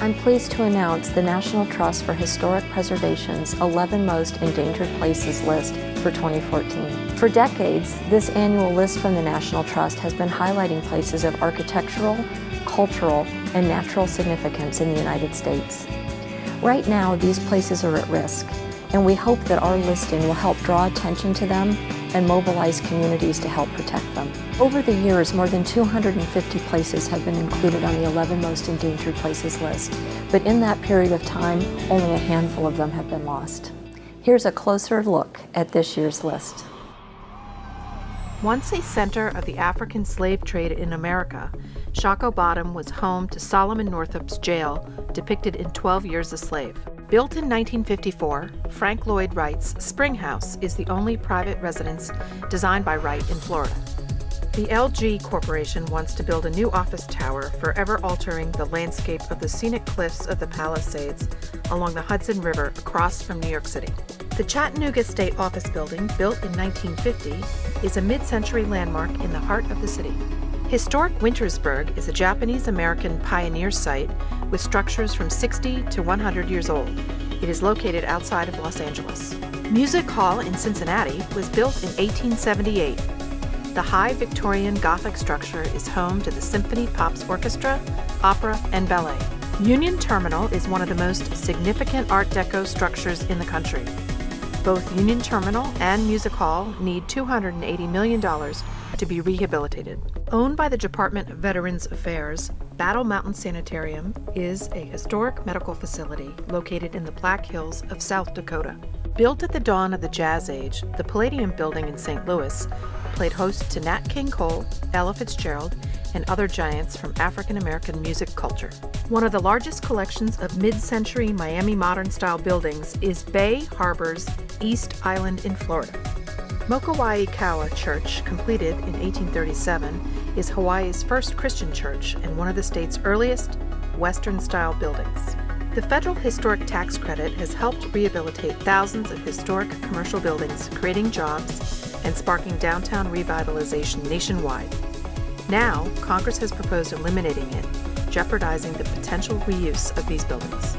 I'm pleased to announce the National Trust for Historic Preservation's 11 Most Endangered Places list for 2014. For decades, this annual list from the National Trust has been highlighting places of architectural, cultural, and natural significance in the United States. Right now, these places are at risk, and we hope that our listing will help draw attention to them and mobilize communities to help protect them. Over the years, more than 250 places have been included on the 11 Most Endangered Places list, but in that period of time, only a handful of them have been lost. Here's a closer look at this year's list. Once a center of the African slave trade in America, Shockoe Bottom was home to Solomon Northup's jail, depicted in 12 Years a Slave. Built in 1954, Frank Lloyd Wright's Spring House is the only private residence designed by Wright in Florida. The LG Corporation wants to build a new office tower, forever altering the landscape of the scenic cliffs of the Palisades along the Hudson River across from New York City. The Chattanooga State Office Building, built in 1950, is a mid-century landmark in the heart of the city. Historic Wintersburg is a Japanese-American pioneer site with structures from 60 to 100 years old. It is located outside of Los Angeles. Music Hall in Cincinnati was built in 1878. The high Victorian Gothic structure is home to the Symphony Pops Orchestra, Opera, and Ballet. Union Terminal is one of the most significant Art Deco structures in the country. Both Union Terminal and Music Hall need $280 million to be rehabilitated. Owned by the Department of Veterans Affairs, Battle Mountain Sanitarium is a historic medical facility located in the Black Hills of South Dakota. Built at the dawn of the Jazz Age, the Palladium Building in St. Louis played host to Nat King Cole, Ella Fitzgerald, and other giants from African American music culture. One of the largest collections of mid-century Miami modern-style buildings is Bay Harbor's East Island in Florida. Mokuaikaua Church, completed in 1837, is Hawaii's first Christian church and one of the state's earliest Western-style buildings. The federal historic tax credit has helped rehabilitate thousands of historic commercial buildings, creating jobs and sparking downtown revitalization nationwide. Now, Congress has proposed eliminating it, jeopardizing the potential reuse of these buildings.